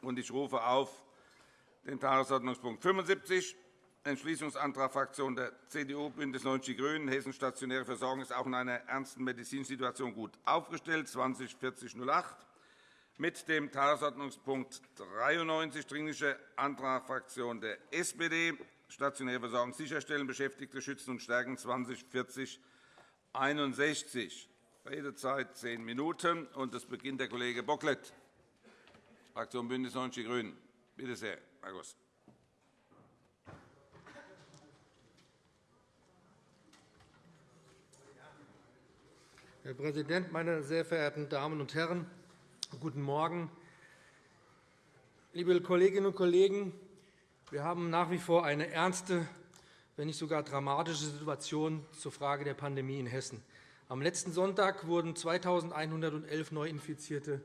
Ich rufe auf den Tagesordnungspunkt 75, Entschließungsantrag Fraktion der CDU, BÜNDNIS 90 die GRÜNEN. Hessen stationäre Versorgung ist auch in einer ernsten Medizinsituation gut aufgestellt, 20 4008 mit dem Tagesordnungspunkt 93, Dringlicher Antrag Fraktion der SPD, stationäre Versorgung sicherstellen, Beschäftigte schützen und stärken, 20 40 61 Redezeit zehn Minuten. Und es beginnt der Kollege Bocklet, Fraktion BÜNDNIS 90 die GRÜNEN. Bitte sehr, Herr Goss. Herr Präsident, meine sehr verehrten Damen und Herren! Guten Morgen. Liebe Kolleginnen und Kollegen, wir haben nach wie vor eine ernste, wenn nicht sogar dramatische Situation zur Frage der Pandemie in Hessen. Am letzten Sonntag wurden 2.111 Neuinfizierte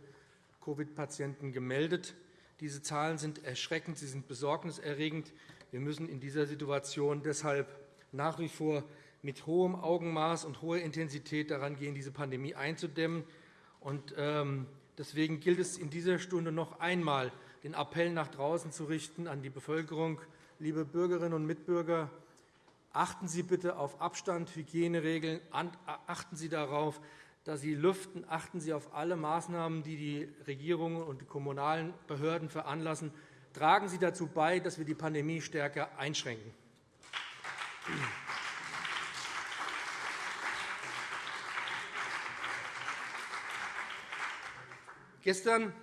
Covid-Patienten gemeldet. Diese Zahlen sind erschreckend, sie sind besorgniserregend. Wir müssen in dieser Situation deshalb nach wie vor mit hohem Augenmaß und hoher Intensität daran gehen, diese Pandemie einzudämmen. Ähm, deswegen gilt es in dieser Stunde noch einmal, den Appell nach draußen zu richten an die Bevölkerung. Liebe Bürgerinnen und Mitbürger, achten Sie bitte auf Abstand, Hygieneregeln. Achten Sie darauf, dass Sie lüften. Achten Sie auf alle Maßnahmen, die die Regierungen und die kommunalen Behörden veranlassen. Tragen Sie dazu bei, dass wir die Pandemie stärker einschränken. Gestern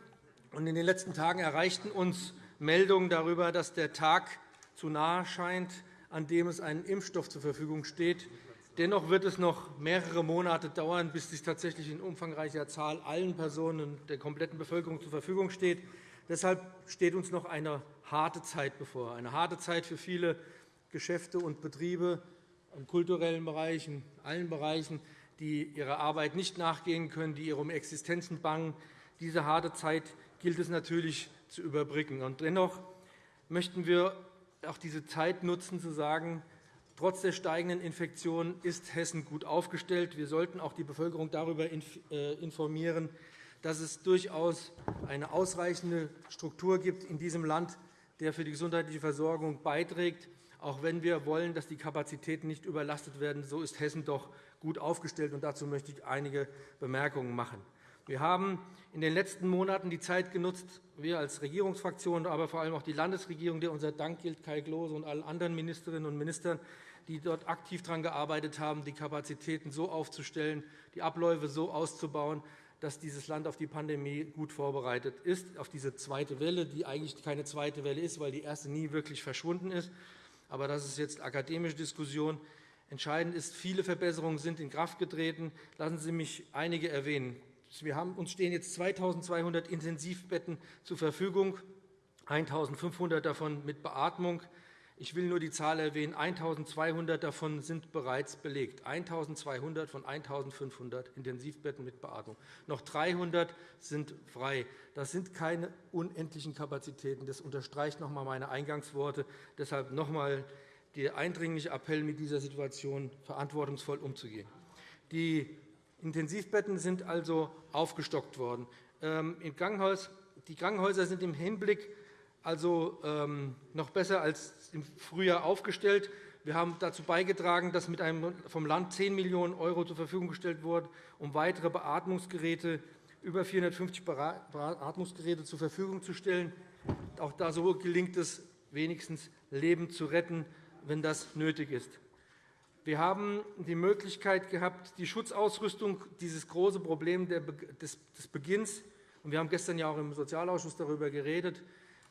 und in den letzten Tagen erreichten uns Meldungen darüber, dass der Tag zu nahe scheint, an dem es einen Impfstoff zur Verfügung steht. Dennoch wird es noch mehrere Monate dauern, bis dies tatsächlich in umfangreicher Zahl allen Personen der kompletten Bevölkerung zur Verfügung steht. Deshalb steht uns noch eine harte Zeit bevor, eine harte Zeit für viele Geschäfte und Betriebe im kulturellen Bereich, in allen Bereichen, die ihrer Arbeit nicht nachgehen können, die ihrem Existenzen bangen, diese harte Zeit gilt es natürlich zu überbrücken. dennoch möchten wir auch diese Zeit nutzen, zu sagen, trotz der steigenden Infektionen ist Hessen gut aufgestellt. Wir sollten auch die Bevölkerung darüber äh, informieren, dass es durchaus eine ausreichende Struktur gibt in diesem Land, der für die gesundheitliche Versorgung beiträgt. Auch wenn wir wollen, dass die Kapazitäten nicht überlastet werden, so ist Hessen doch gut aufgestellt. Dazu möchte ich einige Bemerkungen machen. Wir haben in den letzten Monaten die Zeit genutzt, wir als Regierungsfraktion, aber vor allem auch die Landesregierung, der unser Dank gilt, Kai Klose und allen anderen Ministerinnen und Ministern, die dort aktiv daran gearbeitet haben, die Kapazitäten so aufzustellen, die Abläufe so auszubauen, dass dieses Land auf die Pandemie gut vorbereitet ist, auf diese zweite Welle, die eigentlich keine zweite Welle ist, weil die erste nie wirklich verschwunden ist. Aber das ist jetzt akademische Diskussion. Entscheidend ist, viele Verbesserungen sind in Kraft getreten. Lassen Sie mich einige erwähnen. Wir haben, uns stehen jetzt 2.200 Intensivbetten zur Verfügung, 1.500 davon mit Beatmung. Ich will nur die Zahl erwähnen. 1.200 davon sind bereits belegt. 1.200 von 1.500 Intensivbetten mit Beatmung. Noch 300 sind frei. Das sind keine unendlichen Kapazitäten. Das unterstreicht noch einmal meine Eingangsworte. Deshalb noch einmal der eindringliche Appell, mit dieser Situation verantwortungsvoll umzugehen. Die Intensivbetten sind also aufgestockt worden. Ähm, die Krankenhäuser sind im Hinblick also ähm, noch besser als im Frühjahr aufgestellt. Wir haben dazu beigetragen, dass mit einem vom Land 10 Millionen € zur Verfügung gestellt wurden, um weitere Beatmungsgeräte, über 450 Beatmungsgeräte zur Verfügung zu stellen. Auch da so gelingt es, wenigstens Leben zu retten, wenn das nötig ist. Wir haben die Möglichkeit gehabt, die Schutzausrüstung, dieses große Problem des Beginns, und wir haben gestern ja auch im Sozialausschuss darüber geredet,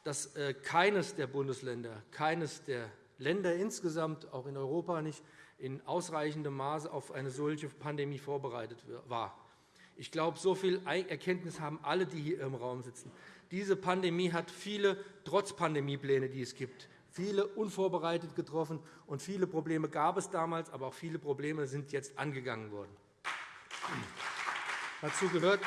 dass äh, keines der Bundesländer, keines der Länder insgesamt, auch in Europa nicht, in ausreichendem Maße auf eine solche Pandemie vorbereitet war. Ich glaube, so viel Erkenntnis haben alle, die hier im Raum sitzen. Diese Pandemie hat viele Trotz-Pandemie-Pläne, die es gibt, viele unvorbereitet getroffen, und viele Probleme gab es damals, aber auch viele Probleme sind jetzt angegangen worden. Dazu gehört,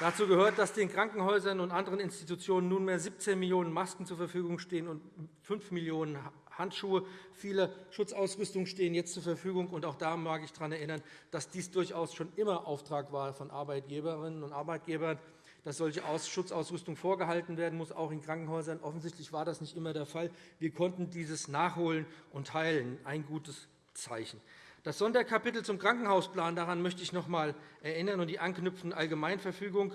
Dazu gehört, dass den Krankenhäusern und anderen Institutionen nunmehr 17 Millionen Masken zur Verfügung stehen und 5 Millionen Handschuhe. Viele Schutzausrüstungen stehen jetzt zur Verfügung. Und auch da mag ich daran erinnern, dass dies durchaus schon immer Auftrag war von Arbeitgeberinnen und Arbeitgebern, dass solche Schutzausrüstung vorgehalten werden muss, auch in Krankenhäusern. Offensichtlich war das nicht immer der Fall. Wir konnten dieses nachholen und teilen. Ein gutes Zeichen. Das Sonderkapitel zum Krankenhausplan, daran möchte ich noch einmal erinnern, und die anknüpfende Allgemeinverfügung,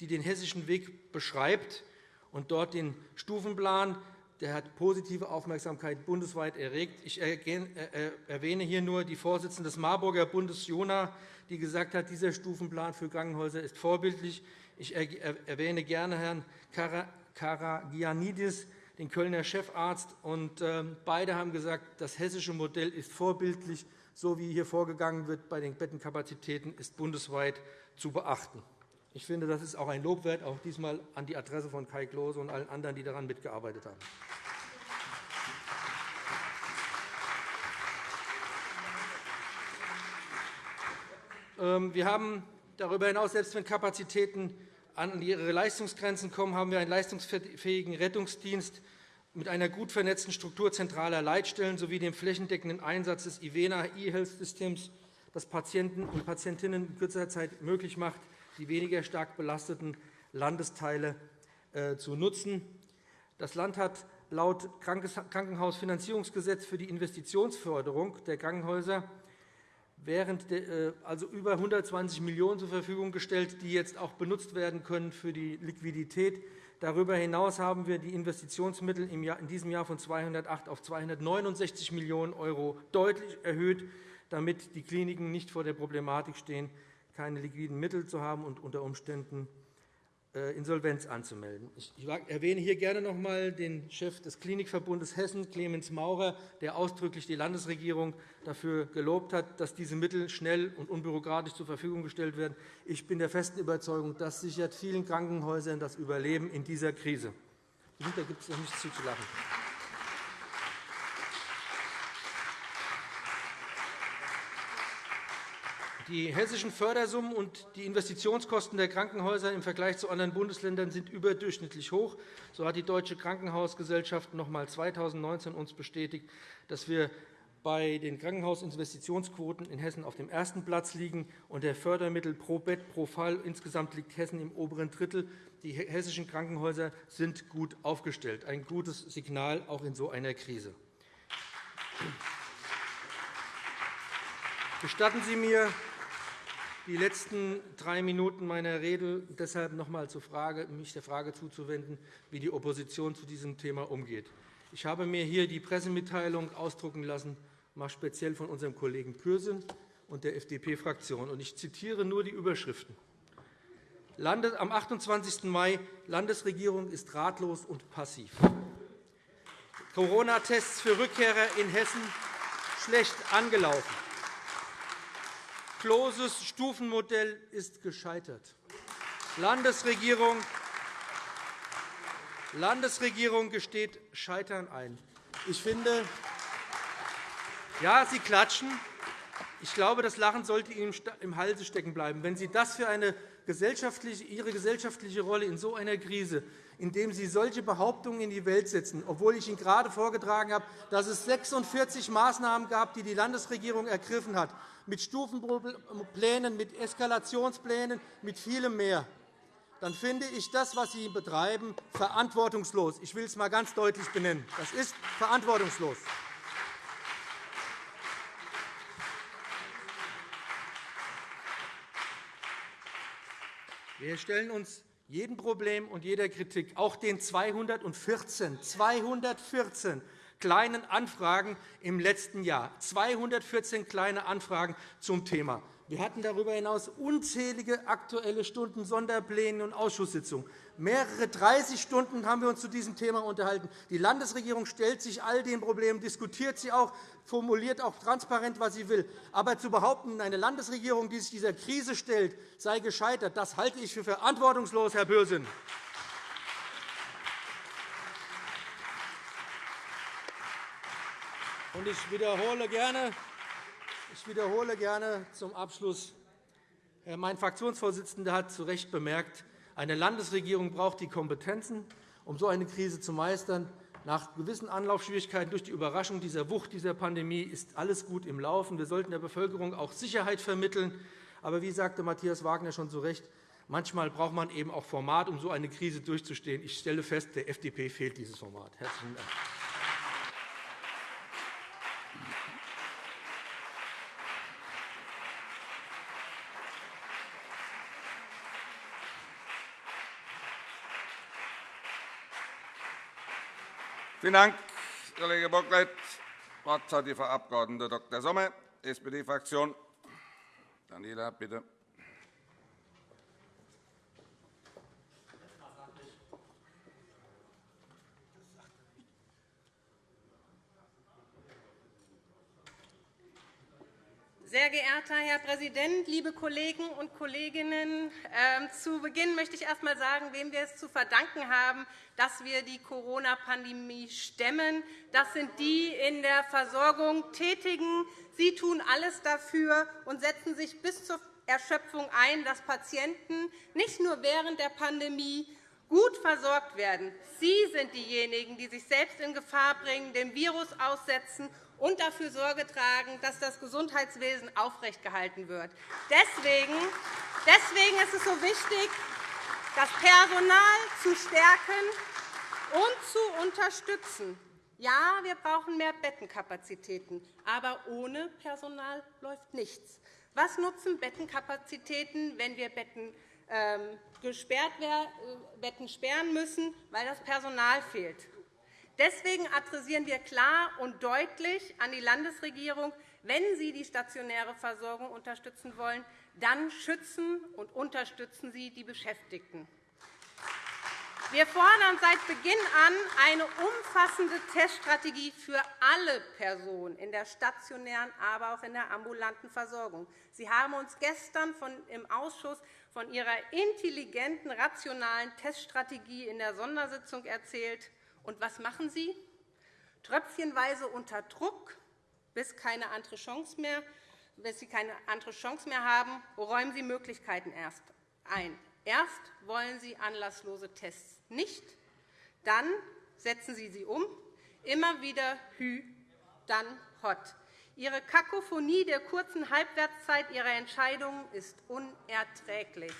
die den hessischen Weg beschreibt und dort den Stufenplan, der hat positive Aufmerksamkeit bundesweit erregt. Ich erwähne hier nur die Vorsitzende des Marburger Bundes, Jona, die gesagt hat, dieser Stufenplan für Krankenhäuser ist vorbildlich. Ich erwähne gerne Herrn Karagianidis, den Kölner Chefarzt. Und ähm, beide haben gesagt, das hessische Modell ist vorbildlich. So wie hier vorgegangen wird bei den Bettenkapazitäten, ist bundesweit zu beachten. Ich finde, das ist auch ein Lob wert, auch diesmal an die Adresse von Kai Klose und allen anderen, die daran mitgearbeitet haben. Ähm, wir haben darüber hinaus, selbst wenn Kapazitäten an ihre Leistungsgrenzen kommen, haben wir einen leistungsfähigen Rettungsdienst mit einer gut vernetzten Struktur zentraler Leitstellen sowie dem flächendeckenden Einsatz des IVENA E-Health-Systems, das Patienten und Patientinnen in kürzerer Zeit möglich macht, die weniger stark belasteten Landesteile äh, zu nutzen. Das Land hat laut Krankenhausfinanzierungsgesetz für die Investitionsförderung der Krankenhäuser während äh, also über 120 Millionen € zur Verfügung gestellt, die jetzt auch benutzt werden können für die Liquidität. Darüber hinaus haben wir die Investitionsmittel in diesem Jahr von 208 auf 269 Millionen € deutlich erhöht, damit die Kliniken nicht vor der Problematik stehen, keine liquiden Mittel zu haben und unter Umständen Insolvenz anzumelden. Ich erwähne hier gerne noch einmal den Chef des Klinikverbundes Hessen, Clemens Maurer, der ausdrücklich die Landesregierung dafür gelobt hat, dass diese Mittel schnell und unbürokratisch zur Verfügung gestellt werden. Ich bin der festen Überzeugung, das sichert vielen Krankenhäusern das Überleben in dieser Krise. Da gibt es nichts zuzulachen. Die hessischen Fördersummen und die Investitionskosten der Krankenhäuser im Vergleich zu anderen Bundesländern sind überdurchschnittlich hoch. So hat die Deutsche Krankenhausgesellschaft noch einmal 2019 uns bestätigt, dass wir bei den Krankenhausinvestitionsquoten in Hessen auf dem ersten Platz liegen und der Fördermittel pro Bett pro Fall. Insgesamt liegt Hessen im oberen Drittel. Die hessischen Krankenhäuser sind gut aufgestellt. Ein gutes Signal auch in so einer Krise. Gestatten Sie mir, die letzten drei Minuten meiner Rede deshalb noch einmal mich der Frage zuzuwenden, wie die Opposition zu diesem Thema umgeht. Ich habe mir hier die Pressemitteilung ausdrucken lassen, mal speziell von unserem Kollegen Pürsün und der FDP-Fraktion. Ich zitiere nur die Überschriften. Am 28. Mai Landesregierung ist ratlos und passiv. Corona-Tests für Rückkehrer in Hessen schlecht angelaufen. Kloses Stufenmodell ist gescheitert. Landesregierung Landesregierung gesteht Scheitern ein. Ich finde, ja, Sie klatschen. Ich glaube, das Lachen sollte Ihnen im Halse stecken bleiben. Wenn Sie das für eine gesellschaftliche, Ihre gesellschaftliche Rolle in so einer Krise, indem Sie solche Behauptungen in die Welt setzen, obwohl ich Ihnen gerade vorgetragen habe, dass es 46 Maßnahmen gab, die die Landesregierung ergriffen hat, mit Stufenplänen, mit Eskalationsplänen, mit vielem mehr, dann finde ich das, was Sie betreiben, verantwortungslos. Ich will es einmal ganz deutlich benennen. Das ist verantwortungslos. Wir stellen uns jedem Problem und jeder Kritik, auch den 214, 214 kleinen Anfragen im letzten Jahr, 214 kleine Anfragen zum Thema. Wir hatten darüber hinaus unzählige Aktuelle Stunden, Sonderpläne und Ausschusssitzungen. Mehrere 30 Stunden haben wir uns zu diesem Thema unterhalten. Die Landesregierung stellt sich all den Problemen, diskutiert sie auch, formuliert auch transparent, was sie will. Aber zu behaupten, eine Landesregierung, die sich dieser Krise stellt, sei gescheitert, das halte ich für verantwortungslos, Herr. Und ich wiederhole gerne, ich wiederhole gerne zum Abschluss. Mein Fraktionsvorsitzender hat zu Recht bemerkt, eine Landesregierung braucht die Kompetenzen, um so eine Krise zu meistern. Nach gewissen Anlaufschwierigkeiten durch die Überraschung dieser Wucht dieser Pandemie ist alles gut im Laufen. Wir sollten der Bevölkerung auch Sicherheit vermitteln. Aber wie sagte Matthias Wagner schon zu Recht, manchmal braucht man eben auch Format, um so eine Krise durchzustehen. Ich stelle fest, der FDP fehlt dieses Format. Herzlichen Dank. Vielen Dank, Kollege Bocklet. Das Wort hat die Frau Abg. Dr. Sommer, SPD-Fraktion. Daniela, bitte. Sehr geehrter Herr Präsident, liebe Kollegen und Kolleginnen! Ähm, zu Beginn möchte ich erst einmal sagen, wem wir es zu verdanken haben, dass wir die Corona-Pandemie stemmen. Das sind die in der Versorgung Tätigen. Sie tun alles dafür und setzen sich bis zur Erschöpfung ein, dass Patienten nicht nur während der Pandemie gut versorgt werden. Sie sind diejenigen, die sich selbst in Gefahr bringen, dem Virus aussetzen und dafür Sorge tragen, dass das Gesundheitswesen aufrechtgehalten wird. Deswegen ist es so wichtig, das Personal zu stärken und zu unterstützen. Ja, wir brauchen mehr Bettenkapazitäten, aber ohne Personal läuft nichts. Was nutzen Bettenkapazitäten, wenn wir Betten, ähm, gesperrt, äh, Betten sperren müssen, weil das Personal fehlt? Deswegen adressieren wir klar und deutlich an die Landesregierung, wenn Sie die stationäre Versorgung unterstützen wollen, dann schützen und unterstützen Sie die Beschäftigten. Wir fordern seit Beginn an eine umfassende Teststrategie für alle Personen in der stationären, aber auch in der ambulanten Versorgung. Sie haben uns gestern im Ausschuss von Ihrer intelligenten, rationalen Teststrategie in der Sondersitzung erzählt. Und was machen Sie? Tröpfchenweise unter Druck, bis, keine andere Chance mehr, bis Sie keine andere Chance mehr haben, räumen Sie Möglichkeiten erst ein. Erst wollen Sie anlasslose Tests nicht, dann setzen Sie sie um, immer wieder Hü, dann Hot. Ihre Kakophonie der kurzen Halbwertszeit Ihrer Entscheidungen ist unerträglich.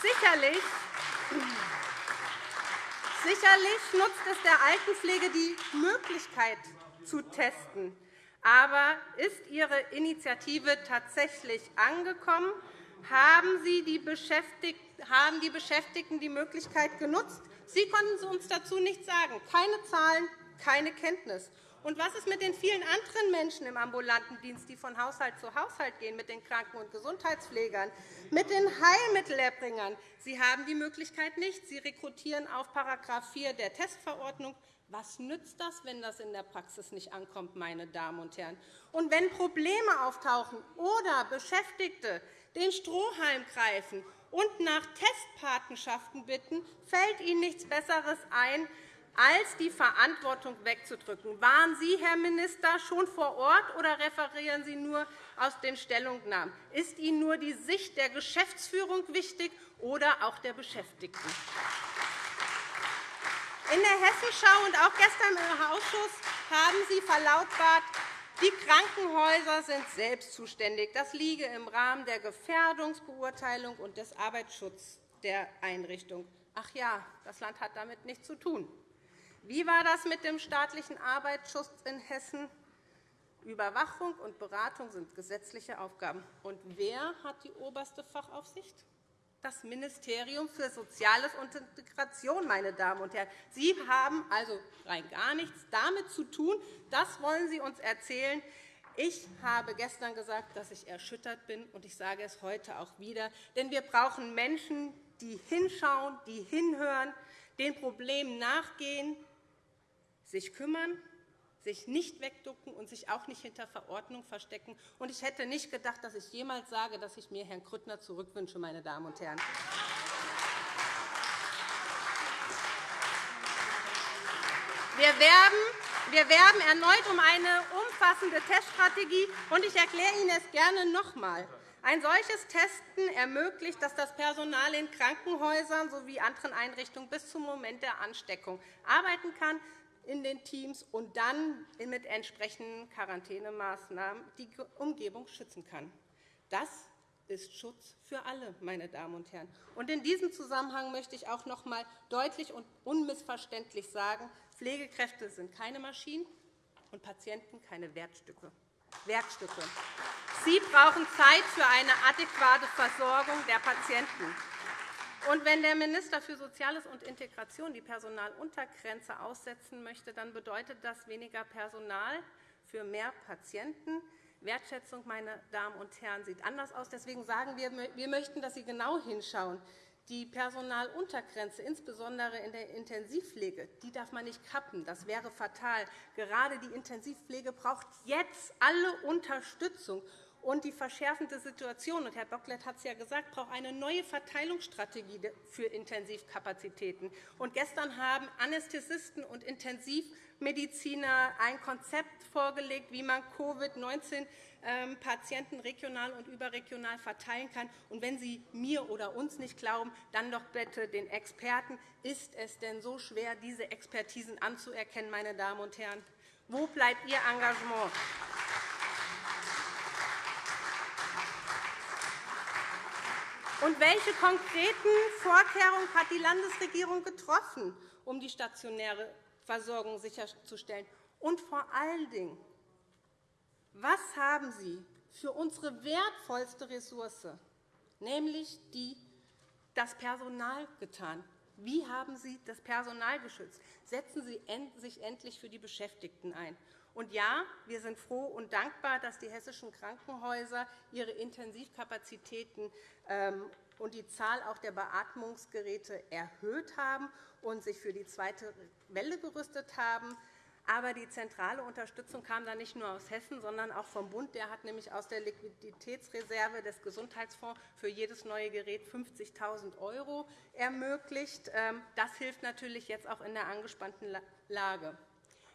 Sicherlich Sicherlich nutzt es der Altenpflege die Möglichkeit zu testen. Aber ist Ihre Initiative tatsächlich angekommen? Haben, Sie die haben die Beschäftigten die Möglichkeit genutzt? Sie konnten uns dazu nichts sagen. Keine Zahlen, keine Kenntnis. Und was ist mit den vielen anderen Menschen im ambulanten Dienst, die von Haushalt zu Haushalt gehen, mit den Kranken- und Gesundheitspflegern, mit den Heilmittelerbringern? Sie haben die Möglichkeit nicht. Sie rekrutieren auf § 4 der Testverordnung. Was nützt das, wenn das in der Praxis nicht ankommt, meine Damen und Herren? Und wenn Probleme auftauchen oder Beschäftigte den Strohhalm greifen und nach Testpatenschaften bitten, fällt Ihnen nichts Besseres ein, als die Verantwortung wegzudrücken. Waren Sie, Herr Minister, schon vor Ort oder referieren Sie nur aus den Stellungnahmen? Ist Ihnen nur die Sicht der Geschäftsführung wichtig oder auch der Beschäftigten? In der Hessenschau und auch gestern im Ausschuss haben Sie verlautbart, die Krankenhäuser sind selbst zuständig. Das liege im Rahmen der Gefährdungsbeurteilung und des Arbeitsschutzes der Einrichtung. Ach ja, das Land hat damit nichts zu tun. Wie war das mit dem staatlichen Arbeitsschutz in Hessen? Überwachung und Beratung sind gesetzliche Aufgaben. Und wer hat die oberste Fachaufsicht? Das Ministerium für Soziales und Integration. Meine Damen und Herren. Sie haben also rein gar nichts damit zu tun. Das wollen Sie uns erzählen. Ich habe gestern gesagt, dass ich erschüttert bin, und ich sage es heute auch wieder. Denn wir brauchen Menschen, die hinschauen, die hinhören, den Problemen nachgehen, sich kümmern, sich nicht wegducken und sich auch nicht hinter Verordnung verstecken. Und ich hätte nicht gedacht, dass ich jemals sage, dass ich mir Herrn Grüttner zurückwünsche, meine Damen und Herren. Wir werben, wir werben erneut um eine umfassende Teststrategie. Und ich erkläre Ihnen es gerne noch einmal. Ein solches Testen ermöglicht, dass das Personal in Krankenhäusern sowie anderen Einrichtungen bis zum Moment der Ansteckung arbeiten kann in den Teams und dann mit entsprechenden Quarantänemaßnahmen die Umgebung schützen kann. Das ist Schutz für alle, meine Damen und Herren. in diesem Zusammenhang möchte ich auch noch einmal deutlich und unmissverständlich sagen, Pflegekräfte sind keine Maschinen und Patienten keine Wertstücke. Werkstücke. Sie brauchen Zeit für eine adäquate Versorgung der Patienten. Und wenn der Minister für Soziales und Integration die Personaluntergrenze aussetzen möchte, dann bedeutet das weniger Personal für mehr Patienten. Wertschätzung, meine Damen und Herren, sieht anders aus. Deswegen sagen wir, wir möchten, dass Sie genau hinschauen. Die Personaluntergrenze, insbesondere in der Intensivpflege, die darf man nicht kappen. Das wäre fatal. Gerade die Intensivpflege braucht jetzt alle Unterstützung. Und die verschärfende Situation, und Herr Bocklet hat es ja gesagt, braucht eine neue Verteilungsstrategie für Intensivkapazitäten. Und gestern haben Anästhesisten und Intensivmediziner ein Konzept vorgelegt, wie man Covid-19 ähm, regional und überregional verteilen kann. Und wenn Sie mir oder uns nicht glauben, dann doch bitte den Experten. Ist es denn so schwer, diese Expertisen anzuerkennen, meine Damen und Herren? Wo bleibt Ihr Engagement? Und welche konkreten Vorkehrungen hat die Landesregierung getroffen, um die stationäre Versorgung sicherzustellen? Und vor allen Dingen, was haben Sie für unsere wertvollste Ressource, nämlich die, das Personal, getan? Wie haben Sie das Personal geschützt? Setzen Sie sich endlich für die Beschäftigten ein. Und ja, wir sind froh und dankbar, dass die hessischen Krankenhäuser ihre Intensivkapazitäten ähm, und die Zahl auch der Beatmungsgeräte erhöht haben und sich für die zweite Welle gerüstet haben. Aber die zentrale Unterstützung kam dann nicht nur aus Hessen, sondern auch vom Bund. Der hat nämlich aus der Liquiditätsreserve des Gesundheitsfonds für jedes neue Gerät 50.000 € ermöglicht. Ähm, das hilft natürlich jetzt auch in der angespannten Lage.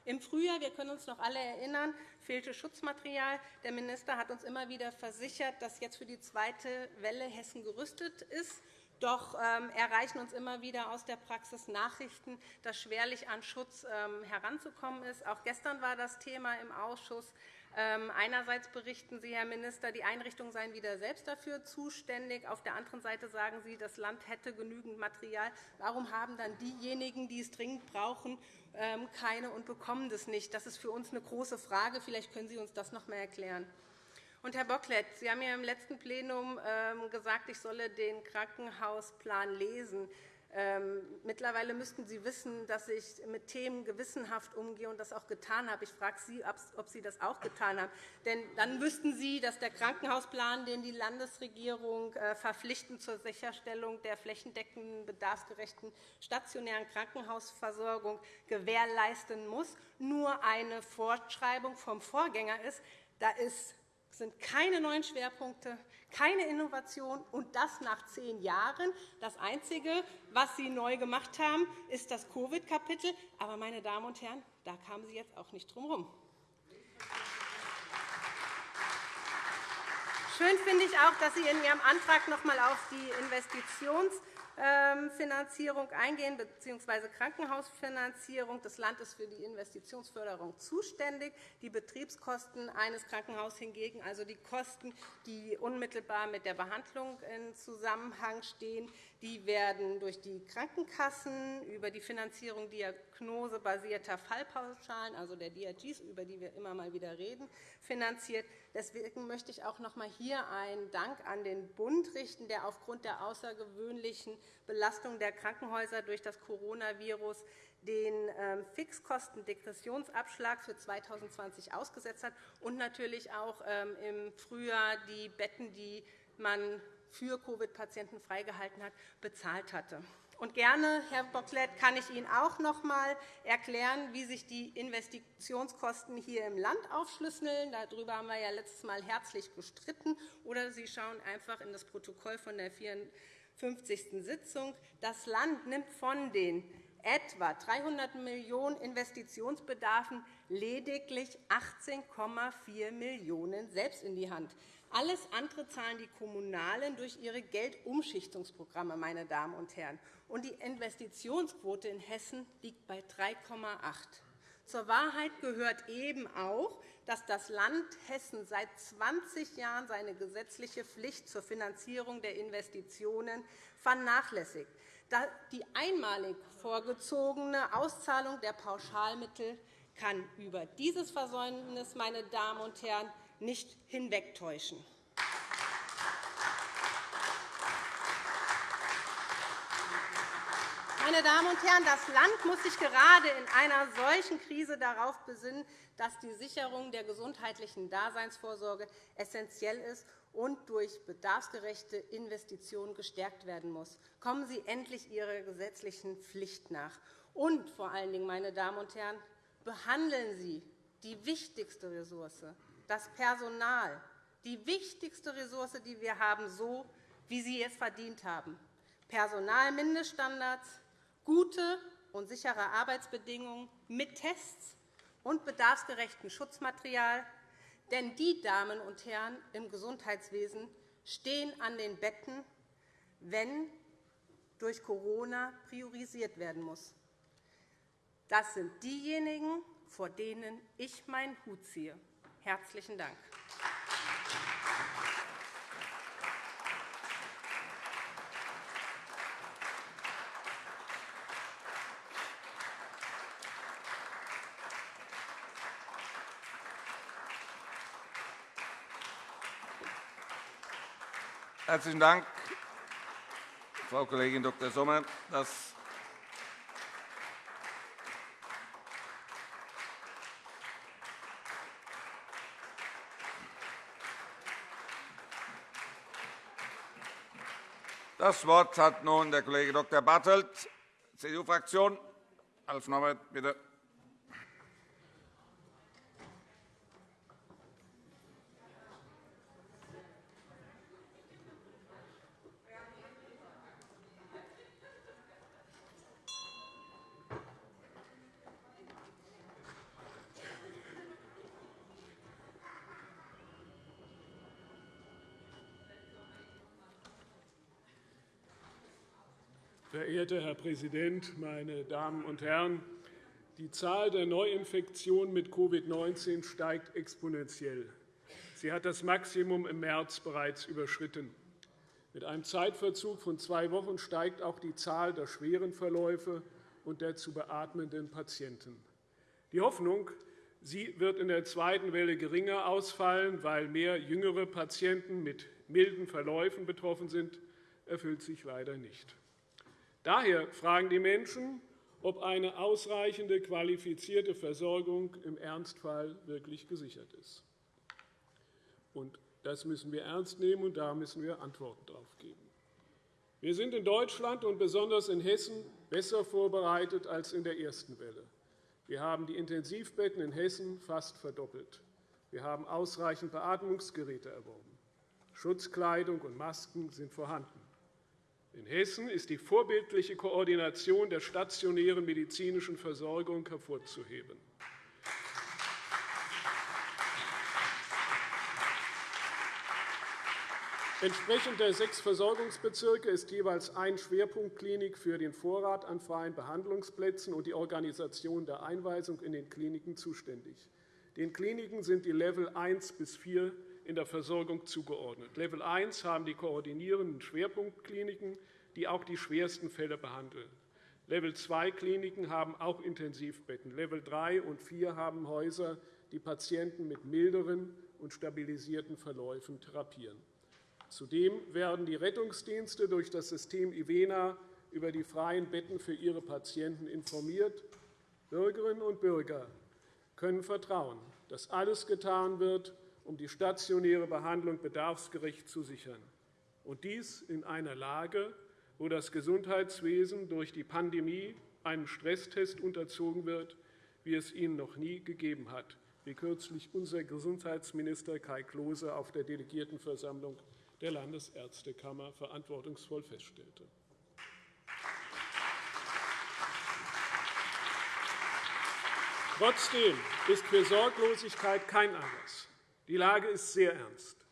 Im Frühjahr, wir können uns noch alle erinnern, fehlte Schutzmaterial. Der Minister hat uns immer wieder versichert, dass jetzt für die zweite Welle Hessen gerüstet ist. Doch ähm, erreichen uns immer wieder aus der Praxis Nachrichten, dass schwerlich an Schutz ähm, heranzukommen ist. Auch gestern war das Thema im Ausschuss. Ähm, einerseits berichten Sie, Herr Minister, die Einrichtungen seien wieder selbst dafür zuständig. Auf der anderen Seite sagen Sie, das Land hätte genügend Material. Warum haben dann diejenigen, die es dringend brauchen, keine und bekommen das nicht? Das ist für uns eine große Frage. Vielleicht können Sie uns das noch einmal erklären. Und Herr Bocklet, Sie haben ja im letzten Plenum ähm, gesagt, ich solle den Krankenhausplan lesen. Ähm, mittlerweile müssten Sie wissen, dass ich mit Themen gewissenhaft umgehe und das auch getan habe. Ich frage Sie, ob Sie das auch getan haben. Denn dann wüssten Sie, dass der Krankenhausplan, den die Landesregierung äh, verpflichtend zur Sicherstellung der flächendeckenden, bedarfsgerechten stationären Krankenhausversorgung gewährleisten muss, nur eine Fortschreibung vom Vorgänger ist. Da ist sind keine neuen Schwerpunkte, keine Innovation, und das nach zehn Jahren. Das Einzige, was Sie neu gemacht haben, ist das Covid-Kapitel. Aber, meine Damen und Herren, da kamen Sie jetzt auch nicht drum herum. Schön finde ich auch, dass Sie in Ihrem Antrag noch einmal auf die Investitions- ähm, Finanzierung eingehen, bzw. Krankenhausfinanzierung. Das Land ist für die Investitionsförderung zuständig. Die Betriebskosten eines Krankenhauses hingegen, also die Kosten, die unmittelbar mit der Behandlung in Zusammenhang stehen, die werden durch die Krankenkassen über die Finanzierung diagnosebasierter Fallpauschalen, also der DRGs, über die wir immer mal wieder reden, finanziert. Deswegen möchte ich auch noch einmal hier einen Dank an den Bund richten, der aufgrund der außergewöhnlichen Belastung der Krankenhäuser durch das Coronavirus den ähm, Fixkostendegressionsabschlag für 2020 ausgesetzt hat und natürlich auch ähm, im Frühjahr die Betten, die man für Covid-Patienten freigehalten hat, bezahlt hatte. Und gerne, Herr Bocklet, kann ich Ihnen auch noch einmal erklären, wie sich die Investitionskosten hier im Land aufschlüsseln. Darüber haben wir ja letztes Mal herzlich gestritten. Oder Sie schauen einfach in das Protokoll von der 54. Sitzung. Das Land nimmt von den etwa 300 Millionen € Investitionsbedarfen lediglich 18,4 Millionen € selbst in die Hand. Alles andere zahlen die Kommunalen durch ihre Geldumschichtungsprogramme. Meine Damen und Herren. Und die Investitionsquote in Hessen liegt bei 3,8 Zur Wahrheit gehört eben auch, dass das Land Hessen seit 20 Jahren seine gesetzliche Pflicht zur Finanzierung der Investitionen vernachlässigt. Die einmalig vorgezogene Auszahlung der Pauschalmittel kann über dieses Versäumnis, meine Damen und Herren, nicht hinwegtäuschen. Meine Damen und Herren, das Land muss sich gerade in einer solchen Krise darauf besinnen, dass die Sicherung der gesundheitlichen Daseinsvorsorge essentiell ist und durch bedarfsgerechte Investitionen gestärkt werden muss. Kommen Sie endlich Ihrer gesetzlichen Pflicht nach. Und vor allen Dingen, meine Damen und Herren, behandeln Sie die wichtigste Ressource, das Personal, die wichtigste Ressource, die wir haben, so, wie Sie es verdient haben. Personalmindeststandards, gute und sichere Arbeitsbedingungen mit Tests und bedarfsgerechtem Schutzmaterial. Denn die Damen und Herren im Gesundheitswesen stehen an den Betten, wenn durch Corona priorisiert werden muss. Das sind diejenigen, vor denen ich meinen Hut ziehe. Herzlichen Dank. Herzlichen Dank, Frau Kollegin Dr. Sommer. Das Das Wort hat nun der Kollege Dr. Bartelt, CDU-Fraktion. Als Norbert, bitte. Verehrter Herr Präsident, meine Damen und Herren! Die Zahl der Neuinfektionen mit Covid-19 steigt exponentiell. Sie hat das Maximum im März bereits überschritten. Mit einem Zeitverzug von zwei Wochen steigt auch die Zahl der schweren Verläufe und der zu beatmenden Patienten. Die Hoffnung, sie wird in der zweiten Welle geringer ausfallen, weil mehr jüngere Patienten mit milden Verläufen betroffen sind, erfüllt sich leider nicht. Daher fragen die Menschen, ob eine ausreichende qualifizierte Versorgung im Ernstfall wirklich gesichert ist. das müssen wir ernst nehmen, und da müssen wir Antworten darauf geben. Wir sind in Deutschland und besonders in Hessen besser vorbereitet als in der ersten Welle. Wir haben die Intensivbetten in Hessen fast verdoppelt. Wir haben ausreichend Beatmungsgeräte erworben. Schutzkleidung und Masken sind vorhanden. In Hessen ist die vorbildliche Koordination der stationären medizinischen Versorgung hervorzuheben. Entsprechend der sechs Versorgungsbezirke ist jeweils ein Schwerpunktklinik für den Vorrat an freien Behandlungsplätzen und die Organisation der Einweisung in den Kliniken zuständig. Den Kliniken sind die Level 1 bis 4 in der Versorgung zugeordnet. Level 1 haben die koordinierenden Schwerpunktkliniken, die auch die schwersten Fälle behandeln. Level 2 Kliniken haben auch Intensivbetten. Level 3 und 4 haben Häuser, die Patienten mit milderen und stabilisierten Verläufen therapieren. Zudem werden die Rettungsdienste durch das System IVENA über die freien Betten für ihre Patienten informiert. Bürgerinnen und Bürger können vertrauen, dass alles getan wird, um die stationäre Behandlung bedarfsgerecht zu sichern, und dies in einer Lage, wo das Gesundheitswesen durch die Pandemie einem Stresstest unterzogen wird, wie es ihn noch nie gegeben hat, wie kürzlich unser Gesundheitsminister Kai Klose auf der Delegiertenversammlung der Landesärztekammer verantwortungsvoll feststellte. Trotzdem ist für Sorglosigkeit kein Anlass. Die Lage ist sehr ernst.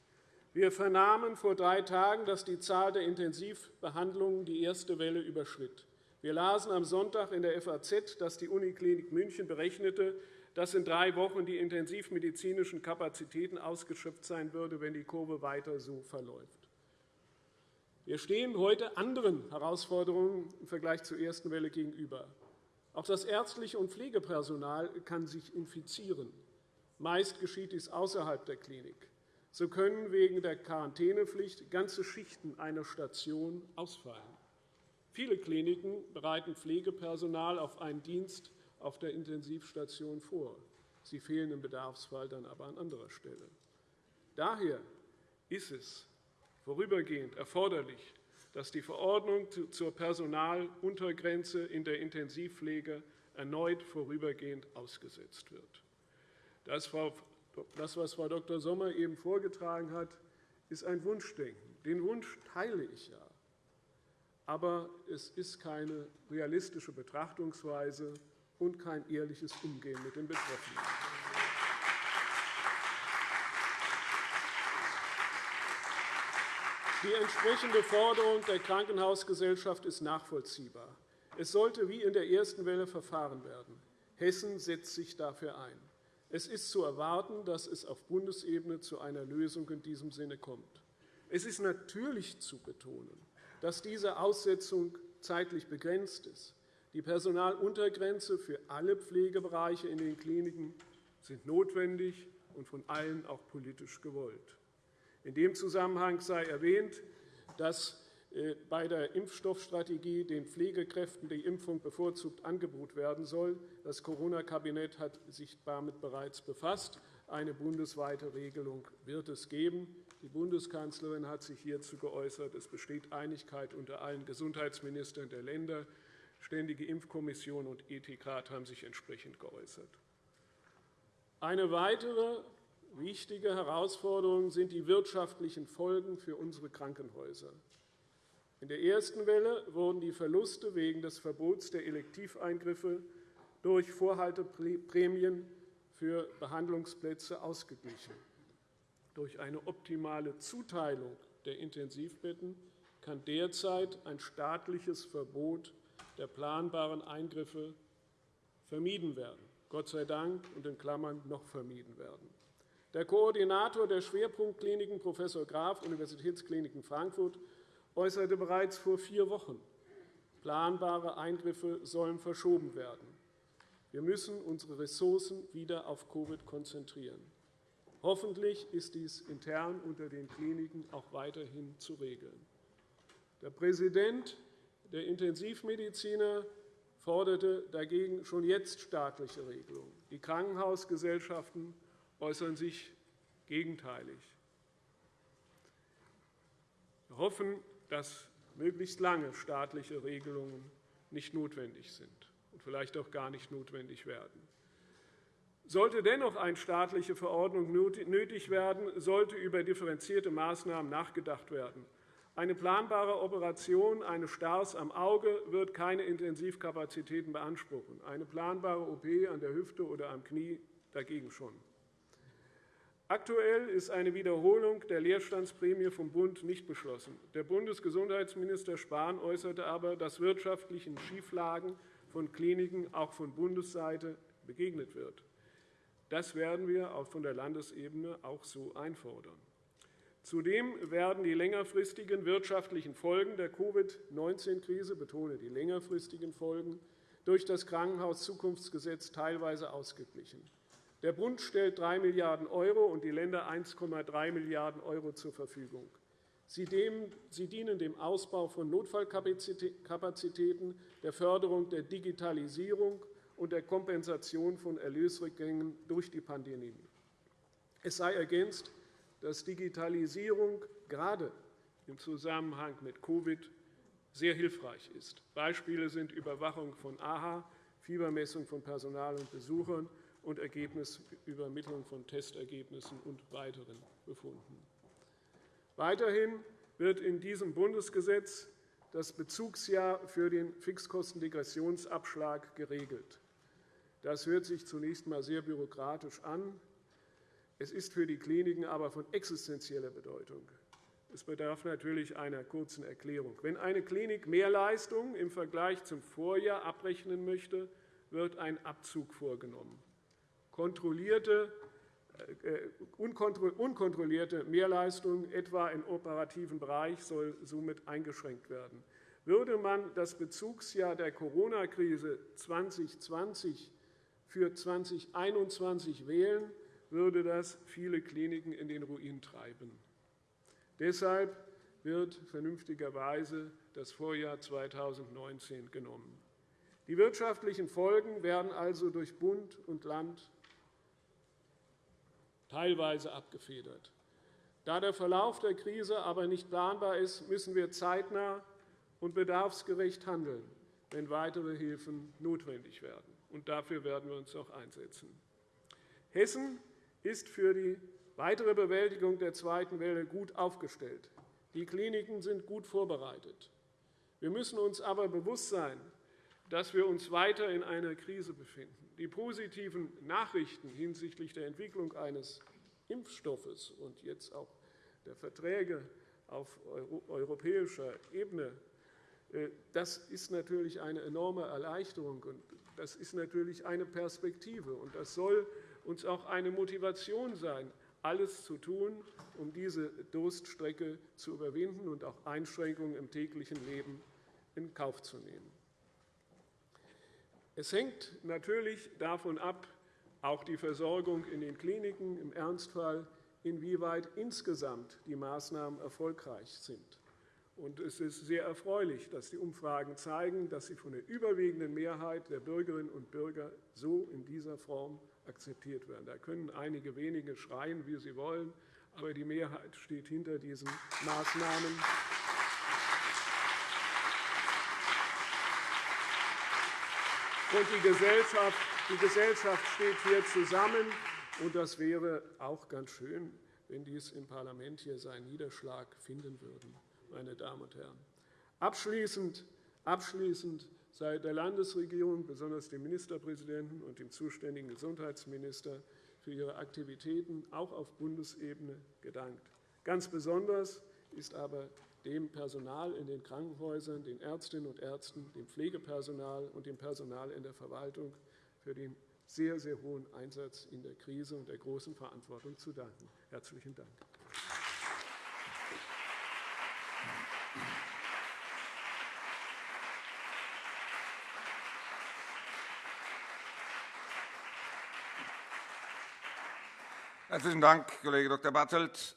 Wir vernahmen vor drei Tagen, dass die Zahl der Intensivbehandlungen die erste Welle überschritt. Wir lasen am Sonntag in der FAZ, dass die Uniklinik München berechnete, dass in drei Wochen die intensivmedizinischen Kapazitäten ausgeschöpft sein würden, wenn die Kurve weiter so verläuft. Wir stehen heute anderen Herausforderungen im Vergleich zur ersten Welle gegenüber. Auch das ärztliche und Pflegepersonal kann sich infizieren. Meist geschieht dies außerhalb der Klinik. So können wegen der Quarantänepflicht ganze Schichten einer Station ausfallen. Viele Kliniken bereiten Pflegepersonal auf einen Dienst auf der Intensivstation vor. Sie fehlen im Bedarfsfall dann aber an anderer Stelle. Daher ist es vorübergehend erforderlich, dass die Verordnung zur Personaluntergrenze in der Intensivpflege erneut vorübergehend ausgesetzt wird. Das, was Frau Dr. Sommer eben vorgetragen hat, ist ein Wunschdenken. Den Wunsch teile ich ja. Aber es ist keine realistische Betrachtungsweise und kein ehrliches Umgehen mit den Betroffenen. Die entsprechende Forderung der Krankenhausgesellschaft ist nachvollziehbar. Es sollte wie in der ersten Welle verfahren werden. Hessen setzt sich dafür ein. Es ist zu erwarten, dass es auf Bundesebene zu einer Lösung in diesem Sinne kommt. Es ist natürlich zu betonen, dass diese Aussetzung zeitlich begrenzt ist. Die Personaluntergrenze für alle Pflegebereiche in den Kliniken sind notwendig und von allen auch politisch gewollt. In dem Zusammenhang sei erwähnt, dass bei der Impfstoffstrategie den Pflegekräften die Impfung bevorzugt angeboten werden soll. Das Corona-Kabinett hat sich damit bereits befasst. Eine bundesweite Regelung wird es geben. Die Bundeskanzlerin hat sich hierzu geäußert. Es besteht Einigkeit unter allen Gesundheitsministern der Länder. Ständige Impfkommission und Ethikrat haben sich entsprechend geäußert. Eine weitere Wichtige Herausforderungen sind die wirtschaftlichen Folgen für unsere Krankenhäuser. In der ersten Welle wurden die Verluste wegen des Verbots der Elektiveingriffe durch Vorhalteprämien für Behandlungsplätze ausgeglichen. Durch eine optimale Zuteilung der Intensivbetten kann derzeit ein staatliches Verbot der planbaren Eingriffe vermieden werden. Gott sei Dank und in Klammern noch vermieden werden. Der Koordinator der Schwerpunktkliniken, Prof. Graf, Universitätskliniken Frankfurt, äußerte bereits vor vier Wochen, planbare Eingriffe sollen verschoben werden. Wir müssen unsere Ressourcen wieder auf Covid konzentrieren. Hoffentlich ist dies intern unter den Kliniken auch weiterhin zu regeln. Der Präsident der Intensivmediziner forderte dagegen schon jetzt staatliche Regelungen. Die Krankenhausgesellschaften äußern sich gegenteilig. Wir hoffen, dass möglichst lange staatliche Regelungen nicht notwendig sind und vielleicht auch gar nicht notwendig werden. Sollte dennoch eine staatliche Verordnung nötig werden, sollte über differenzierte Maßnahmen nachgedacht werden. Eine planbare Operation eines Stars am Auge wird keine Intensivkapazitäten beanspruchen, eine planbare OP an der Hüfte oder am Knie dagegen schon. Aktuell ist eine Wiederholung der Leerstandsprämie vom Bund nicht beschlossen. Der Bundesgesundheitsminister Spahn äußerte aber, dass wirtschaftlichen Schieflagen von Kliniken auch von Bundesseite begegnet wird. Das werden wir auch von der Landesebene auch so einfordern. Zudem werden die längerfristigen wirtschaftlichen Folgen der Covid-19-Krise, betone die längerfristigen Folgen, durch das Krankenhauszukunftsgesetz teilweise ausgeglichen. Der Bund stellt 3 Milliarden € und die Länder 1,3 Milliarden € zur Verfügung. Sie dienen dem Ausbau von Notfallkapazitäten, der Förderung der Digitalisierung und der Kompensation von Erlösrückgängen durch die Pandemie. Es sei ergänzt, dass Digitalisierung gerade im Zusammenhang mit Covid sehr hilfreich ist. Beispiele sind Überwachung von AHA, Fiebermessung von Personal und Besuchern und Ergebnisübermittlung von Testergebnissen und weiteren Befunden. Weiterhin wird in diesem Bundesgesetz das Bezugsjahr für den Fixkostendegressionsabschlag geregelt. Das hört sich zunächst einmal sehr bürokratisch an. Es ist für die Kliniken aber von existenzieller Bedeutung. Es bedarf natürlich einer kurzen Erklärung. Wenn eine Klinik mehr Leistung im Vergleich zum Vorjahr abrechnen möchte, wird ein Abzug vorgenommen. Kontrollierte, äh, unkontrollierte Mehrleistung, etwa im operativen Bereich, soll somit eingeschränkt werden. Würde man das Bezugsjahr der Corona-Krise 2020 für 2021 wählen, würde das viele Kliniken in den Ruin treiben. Deshalb wird vernünftigerweise das Vorjahr 2019 genommen. Die wirtschaftlichen Folgen werden also durch Bund und Land teilweise abgefedert. Da der Verlauf der Krise aber nicht planbar ist, müssen wir zeitnah und bedarfsgerecht handeln, wenn weitere Hilfen notwendig werden. Und dafür werden wir uns auch einsetzen. Hessen ist für die weitere Bewältigung der zweiten Welle gut aufgestellt. Die Kliniken sind gut vorbereitet. Wir müssen uns aber bewusst sein, dass wir uns weiter in einer Krise befinden. Die positiven Nachrichten hinsichtlich der Entwicklung eines Impfstoffes und jetzt auch der Verträge auf europäischer Ebene äh, das ist natürlich eine enorme Erleichterung, und das ist natürlich eine Perspektive. Und das soll uns auch eine Motivation sein, alles zu tun, um diese Durststrecke zu überwinden und auch Einschränkungen im täglichen Leben in Kauf zu nehmen. Es hängt natürlich davon ab, auch die Versorgung in den Kliniken im Ernstfall, inwieweit insgesamt die Maßnahmen erfolgreich sind. Und es ist sehr erfreulich, dass die Umfragen zeigen, dass sie von der überwiegenden Mehrheit der Bürgerinnen und Bürger so in dieser Form akzeptiert werden. Da können einige wenige schreien, wie sie wollen, aber die Mehrheit steht hinter diesen Maßnahmen. Und die Gesellschaft, die Gesellschaft steht hier zusammen. Und das wäre auch ganz schön, wenn dies im Parlament hier seinen Niederschlag finden würde, meine Damen und Herren. Abschließend, abschließend sei der Landesregierung, besonders dem Ministerpräsidenten und dem zuständigen Gesundheitsminister, für ihre Aktivitäten auch auf Bundesebene gedankt. Ganz besonders ist aber dem Personal in den Krankenhäusern, den Ärztinnen und Ärzten, dem Pflegepersonal und dem Personal in der Verwaltung für den sehr, sehr hohen Einsatz in der Krise und der großen Verantwortung zu danken. – Herzlichen Dank. Herzlichen Dank, Kollege Dr. Bartelt.